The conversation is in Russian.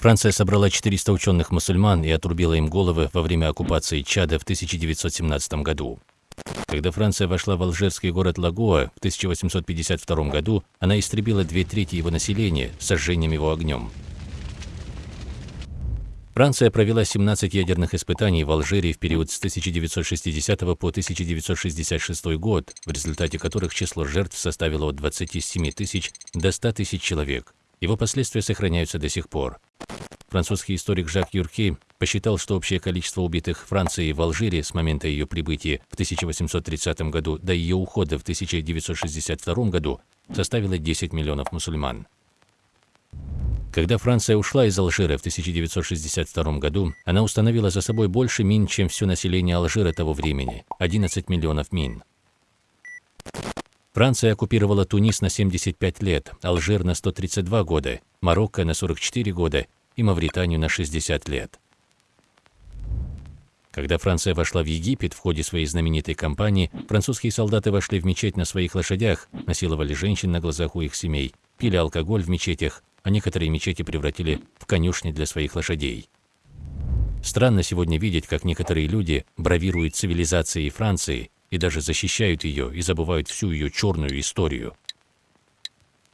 Франция собрала 400 ученых-мусульман и отрубила им головы во время оккупации Чада в 1917 году. Когда Франция вошла в алжирский город Лагоа в 1852 году, она истребила две трети его населения сожжением его огнем. Франция провела 17 ядерных испытаний в Алжире в период с 1960 по 1966 год, в результате которых число жертв составило от 27 тысяч до 100 тысяч человек. Его последствия сохраняются до сих пор. Французский историк Жак Юрки посчитал, что общее количество убитых Францией в Алжире с момента ее прибытия в 1830 году до ее ухода в 1962 году составило 10 миллионов мусульман. Когда Франция ушла из Алжира в 1962 году, она установила за собой больше мин, чем все население Алжира того времени – 11 миллионов мин. Франция оккупировала Тунис на 75 лет, Алжир на 132 года, Марокко на 44 года и Мавританию на 60 лет. Когда Франция вошла в Египет в ходе своей знаменитой кампании, французские солдаты вошли в мечеть на своих лошадях, насиловали женщин на глазах у их семей, пили алкоголь в мечетях, а некоторые мечети превратили в конюшни для своих лошадей. Странно сегодня видеть, как некоторые люди бравируют цивилизацией Франции и даже защищают ее и забывают всю ее черную историю.